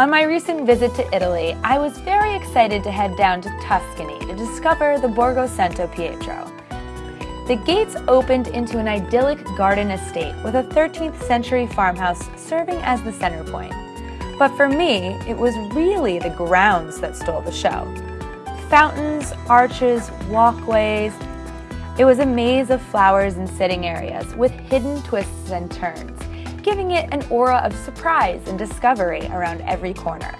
On my recent visit to Italy, I was very excited to head down to Tuscany to discover the Borgo Santo Pietro. The gates opened into an idyllic garden estate with a 13th century farmhouse serving as the center point. But for me, it was really the grounds that stole the show. Fountains, arches, walkways. It was a maze of flowers and sitting areas with hidden twists and turns giving it an aura of surprise and discovery around every corner.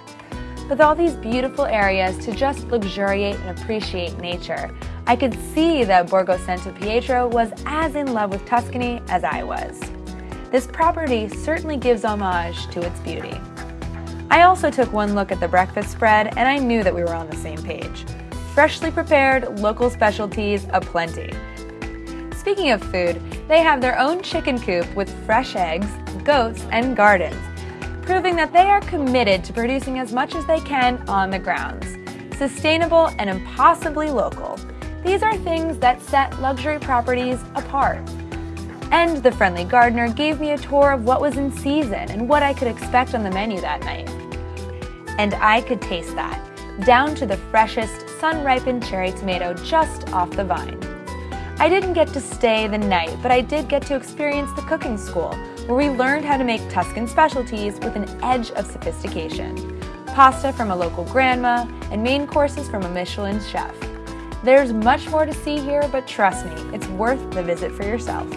With all these beautiful areas to just luxuriate and appreciate nature, I could see that Borgo Santo Pietro was as in love with Tuscany as I was. This property certainly gives homage to its beauty. I also took one look at the breakfast spread and I knew that we were on the same page. Freshly prepared, local specialties aplenty. Speaking of food, they have their own chicken coop with fresh eggs, goats, and gardens, proving that they are committed to producing as much as they can on the grounds. Sustainable and impossibly local. These are things that set luxury properties apart. And the friendly gardener gave me a tour of what was in season and what I could expect on the menu that night. And I could taste that, down to the freshest sun-ripened cherry tomato just off the vine. I didn't get to stay the night, but I did get to experience the cooking school, where we learned how to make Tuscan specialties with an edge of sophistication. Pasta from a local grandma, and main courses from a Michelin chef. There's much more to see here, but trust me, it's worth the visit for yourself.